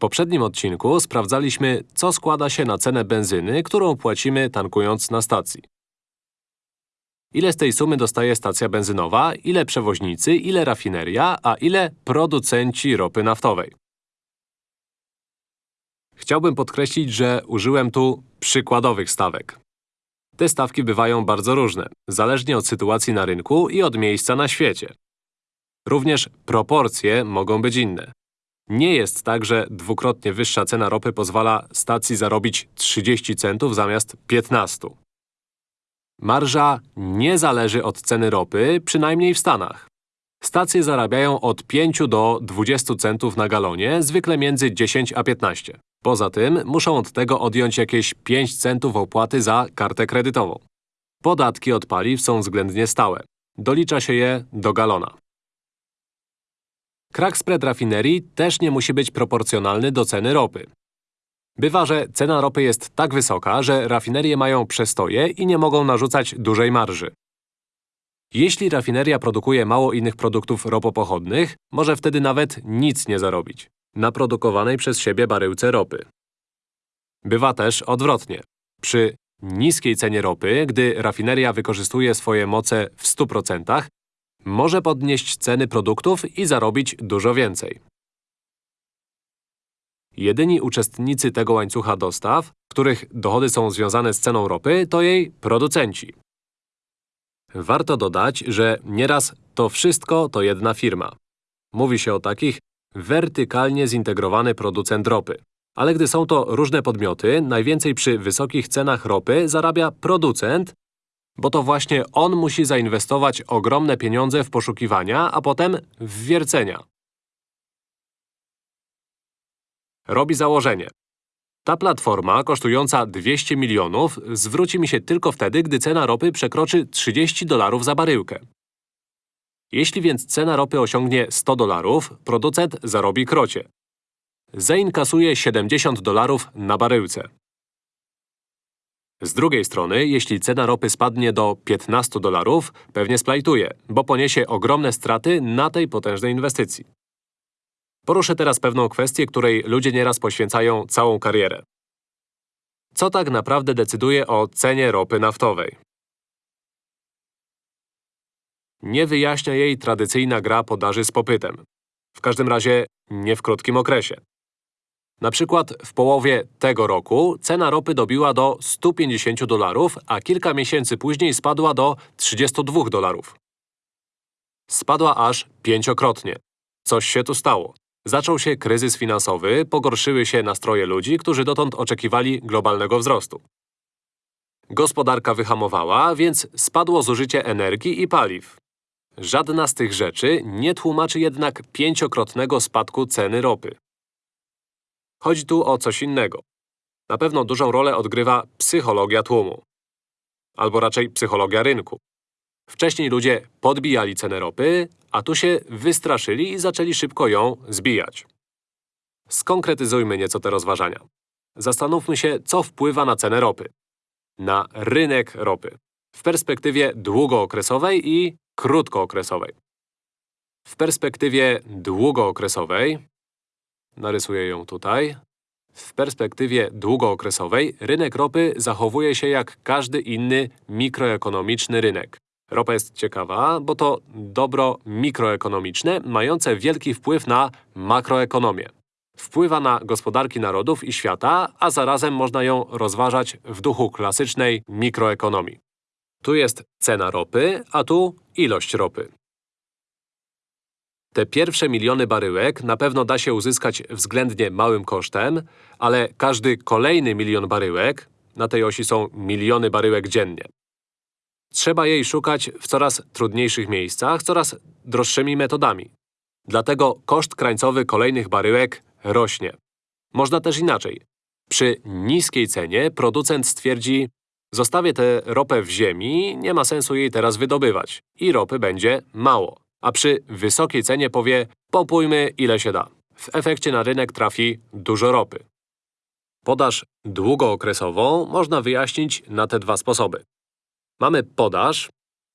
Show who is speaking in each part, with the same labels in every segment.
Speaker 1: poprzednim odcinku sprawdzaliśmy, co składa się na cenę benzyny, którą płacimy tankując na stacji. Ile z tej sumy dostaje stacja benzynowa, ile przewoźnicy, ile rafineria, a ile producenci ropy naftowej. Chciałbym podkreślić, że użyłem tu przykładowych stawek. Te stawki bywają bardzo różne, zależnie od sytuacji na rynku i od miejsca na świecie. Również proporcje mogą być inne. Nie jest tak, że dwukrotnie wyższa cena ropy pozwala stacji zarobić 30 centów zamiast 15. Marża nie zależy od ceny ropy, przynajmniej w Stanach. Stacje zarabiają od 5 do 20 centów na galonie, zwykle między 10 a 15. Poza tym muszą od tego odjąć jakieś 5 centów opłaty za kartę kredytową. Podatki od paliw są względnie stałe. Dolicza się je do galona. Crack spread rafinerii też nie musi być proporcjonalny do ceny ropy. Bywa, że cena ropy jest tak wysoka, że rafinerie mają przestoje i nie mogą narzucać dużej marży. Jeśli rafineria produkuje mało innych produktów ropopochodnych, może wtedy nawet nic nie zarobić na produkowanej przez siebie baryłce ropy. Bywa też odwrotnie. Przy niskiej cenie ropy, gdy rafineria wykorzystuje swoje moce w 100%, może podnieść ceny produktów i zarobić dużo więcej. Jedyni uczestnicy tego łańcucha dostaw, których dochody są związane z ceną ropy, to jej producenci. Warto dodać, że nieraz to wszystko to jedna firma. Mówi się o takich wertykalnie zintegrowany producent ropy. Ale gdy są to różne podmioty, najwięcej przy wysokich cenach ropy zarabia producent, bo to właśnie on musi zainwestować ogromne pieniądze w poszukiwania, a potem w wiercenia. Robi założenie. Ta platforma, kosztująca 200 milionów, zwróci mi się tylko wtedy, gdy cena ropy przekroczy 30 dolarów za baryłkę. Jeśli więc cena ropy osiągnie 100 dolarów, producent zarobi krocie. Zainkasuje 70 dolarów na baryłce. Z drugiej strony, jeśli cena ropy spadnie do 15 dolarów, pewnie splajtuje, bo poniesie ogromne straty na tej potężnej inwestycji. Poruszę teraz pewną kwestię, której ludzie nieraz poświęcają całą karierę. Co tak naprawdę decyduje o cenie ropy naftowej? Nie wyjaśnia jej tradycyjna gra podaży z popytem. W każdym razie nie w krótkim okresie. Na przykład w połowie tego roku cena ropy dobiła do 150 dolarów, a kilka miesięcy później spadła do 32 dolarów. Spadła aż pięciokrotnie. Coś się tu stało. Zaczął się kryzys finansowy, pogorszyły się nastroje ludzi, którzy dotąd oczekiwali globalnego wzrostu. Gospodarka wyhamowała, więc spadło zużycie energii i paliw. Żadna z tych rzeczy nie tłumaczy jednak pięciokrotnego spadku ceny ropy. Chodzi tu o coś innego. Na pewno dużą rolę odgrywa psychologia tłumu. Albo raczej psychologia rynku. Wcześniej ludzie podbijali cenę ropy, a tu się wystraszyli i zaczęli szybko ją zbijać. Skonkretyzujmy nieco te rozważania. Zastanówmy się, co wpływa na cenę ropy. Na rynek ropy. W perspektywie długookresowej i krótkookresowej. W perspektywie długookresowej narysuję ją tutaj. W perspektywie długookresowej rynek ropy zachowuje się jak każdy inny mikroekonomiczny rynek. Ropa jest ciekawa, bo to dobro mikroekonomiczne mające wielki wpływ na makroekonomię. Wpływa na gospodarki narodów i świata, a zarazem można ją rozważać w duchu klasycznej mikroekonomii. Tu jest cena ropy, a tu ilość ropy. Te pierwsze miliony baryłek na pewno da się uzyskać względnie małym kosztem, ale każdy kolejny milion baryłek, na tej osi są miliony baryłek dziennie. Trzeba jej szukać w coraz trudniejszych miejscach, coraz droższymi metodami. Dlatego koszt krańcowy kolejnych baryłek rośnie. Można też inaczej. Przy niskiej cenie producent stwierdzi Zostawię tę ropę w ziemi, nie ma sensu jej teraz wydobywać. I ropy będzie mało. A przy wysokiej cenie powie popójmy ile się da. W efekcie na rynek trafi dużo ropy. Podaż długookresową można wyjaśnić na te dwa sposoby. Mamy podaż.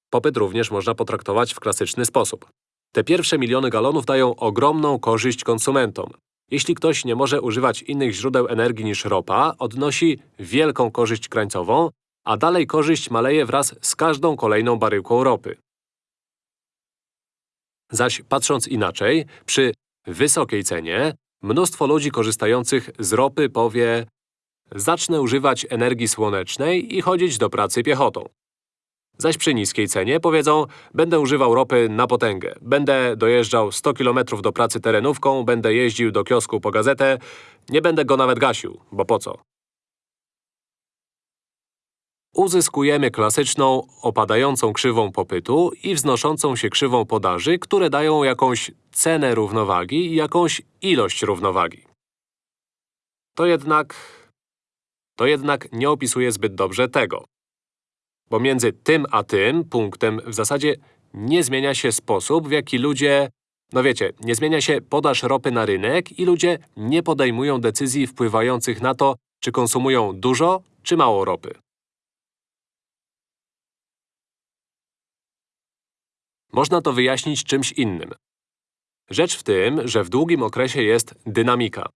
Speaker 1: Popyt również można potraktować w klasyczny sposób. Te pierwsze miliony galonów dają ogromną korzyść konsumentom. Jeśli ktoś nie może używać innych źródeł energii niż ropa, odnosi wielką korzyść krańcową, a dalej korzyść maleje wraz z każdą kolejną baryłką ropy. Zaś patrząc inaczej, przy wysokiej cenie, mnóstwo ludzi korzystających z ropy powie Zacznę używać energii słonecznej i chodzić do pracy piechotą. Zaś przy niskiej cenie powiedzą Będę używał ropy na potęgę, będę dojeżdżał 100 km do pracy terenówką, będę jeździł do kiosku po gazetę, nie będę go nawet gasił, bo po co? Uzyskujemy klasyczną, opadającą krzywą popytu i wznoszącą się krzywą podaży, które dają jakąś cenę równowagi i jakąś ilość równowagi. To jednak… To jednak nie opisuje zbyt dobrze tego. Bo między tym a tym punktem w zasadzie nie zmienia się sposób, w jaki ludzie… No wiecie, nie zmienia się podaż ropy na rynek i ludzie nie podejmują decyzji wpływających na to, czy konsumują dużo czy mało ropy. Można to wyjaśnić czymś innym. Rzecz w tym, że w długim okresie jest dynamika.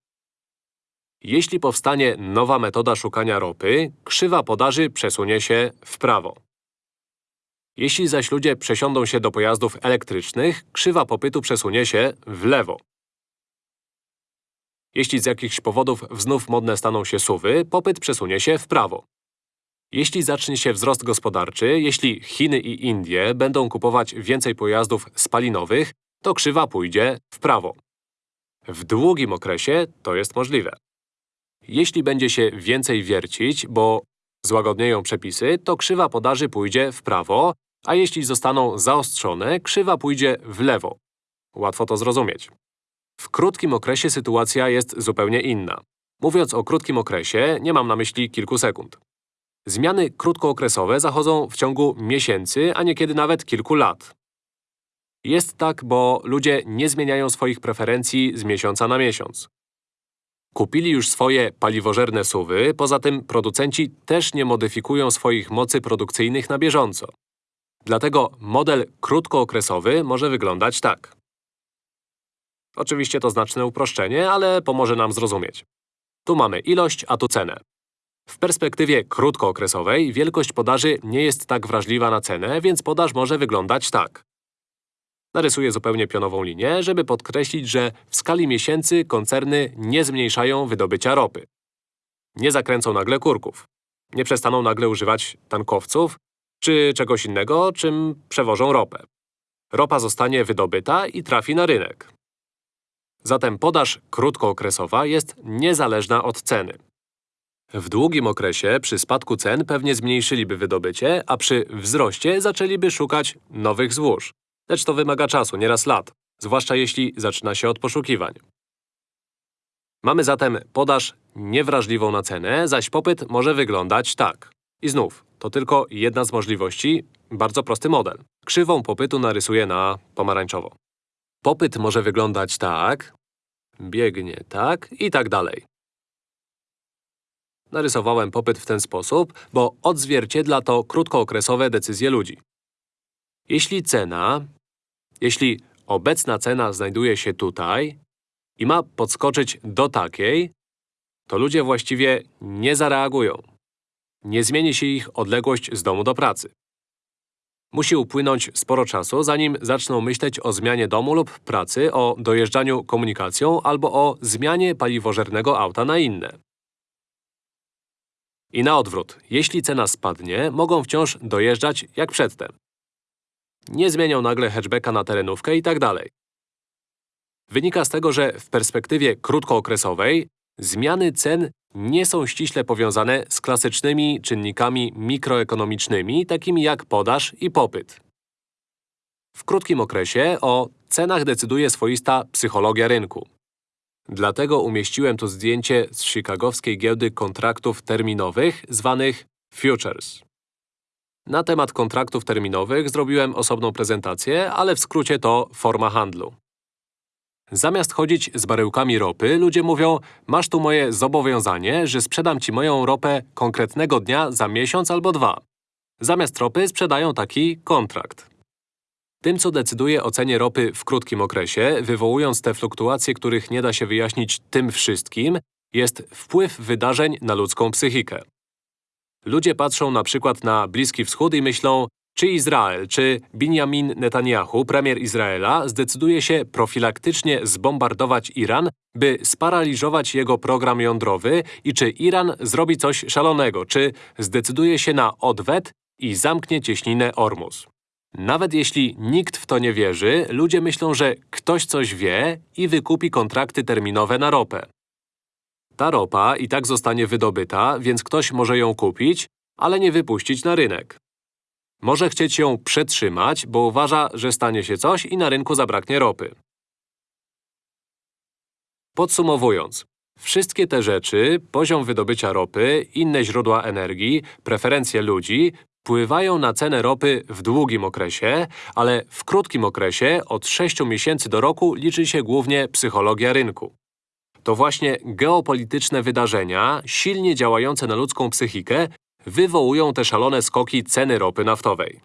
Speaker 1: Jeśli powstanie nowa metoda szukania ropy, krzywa podaży przesunie się w prawo. Jeśli zaś ludzie przesiądą się do pojazdów elektrycznych, krzywa popytu przesunie się w lewo. Jeśli z jakichś powodów znów modne staną się suwy, popyt przesunie się w prawo. Jeśli zacznie się wzrost gospodarczy, jeśli Chiny i Indie będą kupować więcej pojazdów spalinowych, to krzywa pójdzie w prawo. W długim okresie to jest możliwe. Jeśli będzie się więcej wiercić, bo złagodnieją przepisy, to krzywa podaży pójdzie w prawo, a jeśli zostaną zaostrzone, krzywa pójdzie w lewo. Łatwo to zrozumieć. W krótkim okresie sytuacja jest zupełnie inna. Mówiąc o krótkim okresie, nie mam na myśli kilku sekund. Zmiany krótkookresowe zachodzą w ciągu miesięcy, a niekiedy nawet kilku lat. Jest tak, bo ludzie nie zmieniają swoich preferencji z miesiąca na miesiąc. Kupili już swoje paliwożerne suwy, poza tym producenci też nie modyfikują swoich mocy produkcyjnych na bieżąco. Dlatego model krótkookresowy może wyglądać tak. Oczywiście to znaczne uproszczenie, ale pomoże nam zrozumieć. Tu mamy ilość, a tu cenę. W perspektywie krótkookresowej wielkość podaży nie jest tak wrażliwa na cenę, więc podaż może wyglądać tak. Narysuję zupełnie pionową linię, żeby podkreślić, że w skali miesięcy koncerny nie zmniejszają wydobycia ropy. Nie zakręcą nagle kurków. Nie przestaną nagle używać tankowców czy czegoś innego, czym przewożą ropę. Ropa zostanie wydobyta i trafi na rynek. Zatem podaż krótkookresowa jest niezależna od ceny. W długim okresie przy spadku cen pewnie zmniejszyliby wydobycie, a przy wzroście zaczęliby szukać nowych złóż. Lecz to wymaga czasu, nieraz lat, zwłaszcza jeśli zaczyna się od poszukiwań. Mamy zatem podaż niewrażliwą na cenę, zaś popyt może wyglądać tak. I znów, to tylko jedna z możliwości, bardzo prosty model. Krzywą popytu narysuję na pomarańczowo. Popyt może wyglądać tak, biegnie tak i tak dalej. Narysowałem popyt w ten sposób, bo odzwierciedla to krótkookresowe decyzje ludzi. Jeśli cena, jeśli obecna cena znajduje się tutaj i ma podskoczyć do takiej, to ludzie właściwie nie zareagują. Nie zmieni się ich odległość z domu do pracy. Musi upłynąć sporo czasu, zanim zaczną myśleć o zmianie domu lub pracy, o dojeżdżaniu komunikacją albo o zmianie paliwożernego auta na inne. I na odwrót, jeśli cena spadnie, mogą wciąż dojeżdżać jak przedtem. Nie zmienią nagle hatchbacka na terenówkę i tak dalej. Wynika z tego, że w perspektywie krótkookresowej zmiany cen nie są ściśle powiązane z klasycznymi czynnikami mikroekonomicznymi, takimi jak podaż i popyt. W krótkim okresie o cenach decyduje swoista psychologia rynku. Dlatego umieściłem tu zdjęcie z chicagowskiej giełdy kontraktów terminowych, zwanych futures. Na temat kontraktów terminowych zrobiłem osobną prezentację, ale w skrócie to forma handlu. Zamiast chodzić z baryłkami ropy, ludzie mówią Masz tu moje zobowiązanie, że sprzedam ci moją ropę konkretnego dnia za miesiąc albo dwa. Zamiast ropy sprzedają taki kontrakt. Tym, co decyduje o cenie ropy w krótkim okresie, wywołując te fluktuacje, których nie da się wyjaśnić tym wszystkim, jest wpływ wydarzeń na ludzką psychikę. Ludzie patrzą na przykład na Bliski Wschód i myślą, czy Izrael, czy Benjamin Netanyahu, premier Izraela, zdecyduje się profilaktycznie zbombardować Iran, by sparaliżować jego program jądrowy i czy Iran zrobi coś szalonego, czy zdecyduje się na odwet i zamknie cieśninę Ormus. Nawet jeśli nikt w to nie wierzy, ludzie myślą, że ktoś coś wie i wykupi kontrakty terminowe na ropę. Ta ropa i tak zostanie wydobyta, więc ktoś może ją kupić, ale nie wypuścić na rynek. Może chcieć ją przetrzymać, bo uważa, że stanie się coś i na rynku zabraknie ropy. Podsumowując, wszystkie te rzeczy, poziom wydobycia ropy, inne źródła energii, preferencje ludzi, wpływają na cenę ropy w długim okresie, ale w krótkim okresie, od 6 miesięcy do roku, liczy się głównie psychologia rynku. To właśnie geopolityczne wydarzenia, silnie działające na ludzką psychikę, wywołują te szalone skoki ceny ropy naftowej.